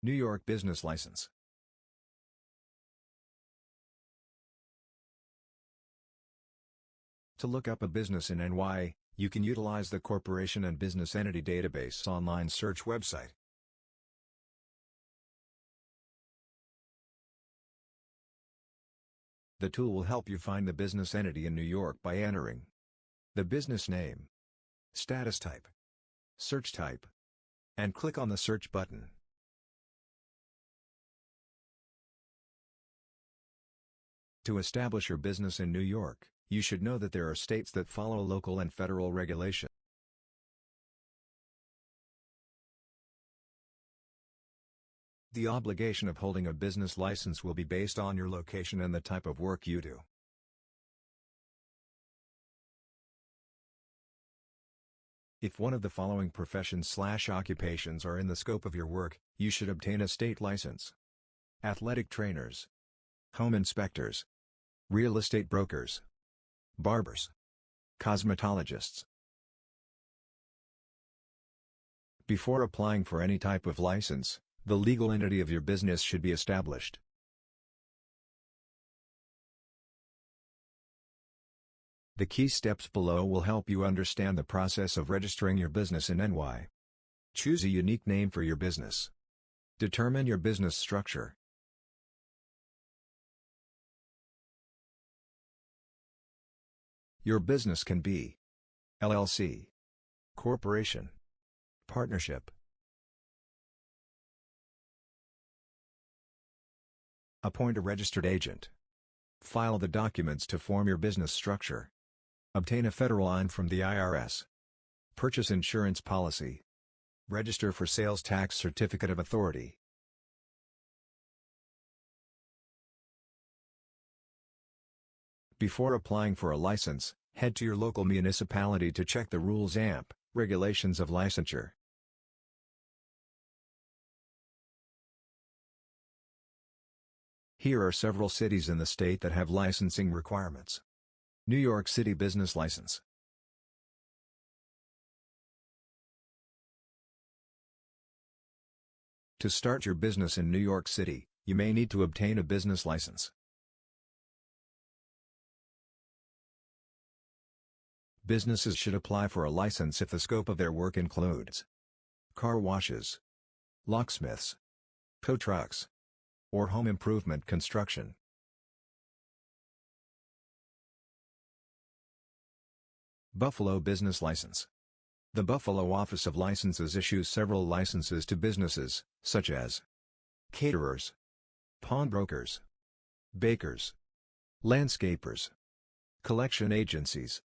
New York Business License. To look up a business in NY, you can utilize the Corporation and Business Entity Database online search website. The tool will help you find the business entity in New York by entering the business name, status type, search type, and click on the search button. To establish your business in New York, you should know that there are states that follow local and federal regulation. The obligation of holding a business license will be based on your location and the type of work you do. If one of the following professions slash occupations are in the scope of your work, you should obtain a state license. Athletic trainers, home inspectors, real estate brokers, barbers, cosmetologists. Before applying for any type of license, the legal entity of your business should be established. The key steps below will help you understand the process of registering your business in NY. Choose a unique name for your business. Determine your business structure. Your business can be LLC, Corporation, Partnership, Appoint a registered agent. File the documents to form your business structure. Obtain a federal EIN from the IRS. Purchase insurance policy. Register for sales tax certificate of authority. Before applying for a license, head to your local municipality to check the rules AMP, regulations of licensure. Here are several cities in the state that have licensing requirements. New York City Business License. To start your business in New York City, you may need to obtain a business license. Businesses should apply for a license if the scope of their work includes car washes, locksmiths, tow trucks, or home improvement construction. Buffalo Business License The Buffalo Office of Licenses issues several licenses to businesses, such as caterers, pawnbrokers, bakers, landscapers, collection agencies,